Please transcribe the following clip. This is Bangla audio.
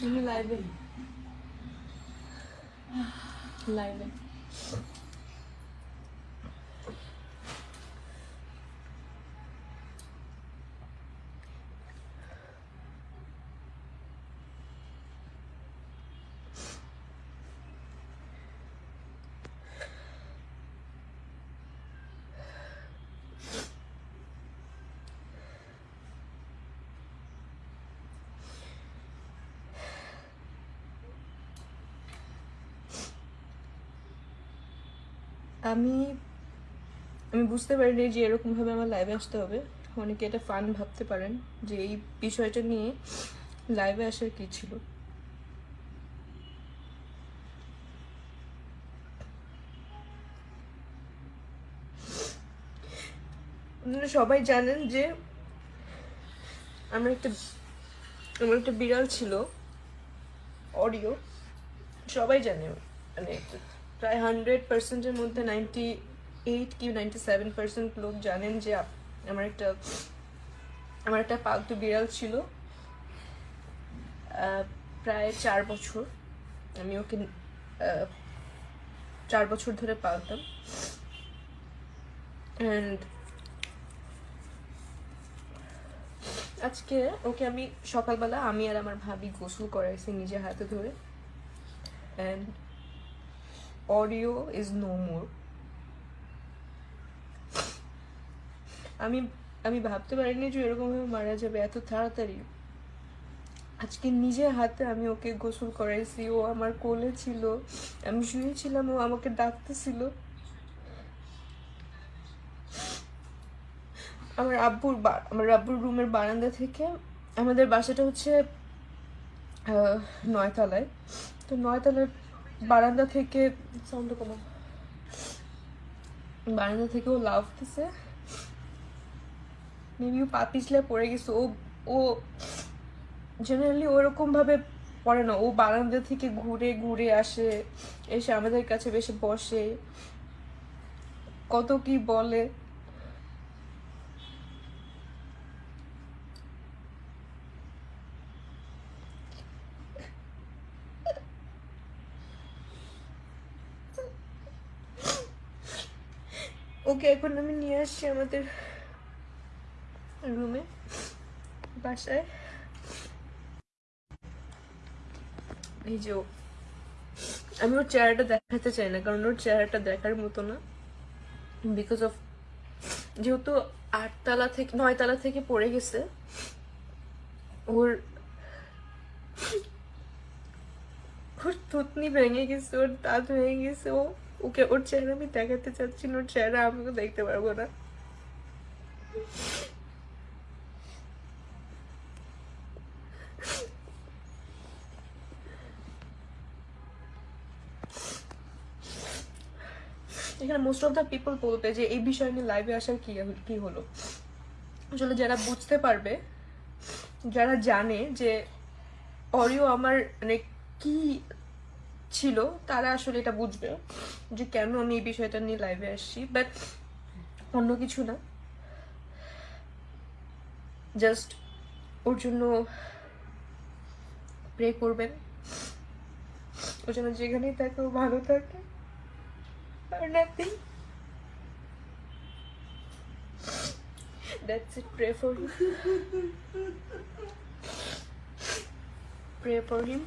Şimdi live'e. Live'e. আমি আমি বুঝতে পারিনি যে এরকমভাবে আমার লাইভে আসতে হবে। অনেকে এটা ফান ভাবতে পারেন যে এই বিষয়টা নিয়ে লাইভে আসার কি ছিল। সবাই জানেন যে আমার একটা আমার একটা বিড়াল ছিল অডিও সবাই জানে মানে প্রায় হান্ড্রেড পার্সেন্টের মধ্যে নাইনটি এইট কি নাইনটি সেভেন পার্সেন্ট লোক জানেন যে আমার একটা আমার একটা পালতু বিড়াল ছিল। প্রায় চার বছর। আমি ওকে চার বছর ধরে পালতাম। অ্যান্ড আজকে ওকে আমি সকালবেলা আমি আর আমার ভাবি গোসল করাইছি নিজের হাতে ধরে। And audio is no more আমি আমি ভাবতে পারিনি যে এরকমভাবে মারা যাবে এত তাড়াতাড়ি। আজকে নিজের হাতে আমি ওকে গোসল করাইছি, ও আমার কোলে ছিল। আমি শুয়েছিলাম, ও আমাকে ডাকতেছিল। আমার আব্বুর আমার আব্বুর রুমের বারান্দা থেকে আমাদের বাসাটা হচ্ছে নয়তলায়। তো নয়তলার বারান্দা থেকে সাউন্ড কমা। বারান্দা থেকে ও লাফতেছে মেবি ও পা পিছলে পড়ে গেছে। ও ও জেনারেলি ওরকম ভাবে পড়ে না। ও বারান্দা থেকে ঘুরে ঘুরে আসে এসে আমাদের কাছে বেশি বসে। কত কি বলে। ওকে, এখন আমি নিয়ে আসছি আমাদের রুমে বাসায়। এই যে আমি ওর চেহারাটা দেখাতে চাই না, কারণ ওর চেহারাটা দেখার মতো না। বিকজ অফ যেহেতু আটতলা থেকে, নয়তলা থেকে পড়ে গেছে, ওর ওর থুতনি ভেঙে গেছে, ওর দাঁত ভেঙে গেছে, ও ওকে, ওর চেহারা আমি দেখাতে চাচ্ছি না, ওর চেহারা আমিও দেখতে পারব না। এখানে মোস্ট অফ দ্য পিপল বলবে যে, এই বিষয় নিয়ে লাইভে আসার কি কি হলো? আসলে যারা বুঝতে পারবে, যারা জানে যে অরিও আমার মানে কি ছিল, তারা আসলে এটা বুঝবে যে কেন আমি এই বিষয়টা নিয়ে লাইভে আসছি বাট অন্য কিছু না জাস্ট ওর জন্য প্রে করবেন ওর জন্য যেখানেই থাকে ও ভালো থাকে or nothing. That's it. Pray for him. Pray for him.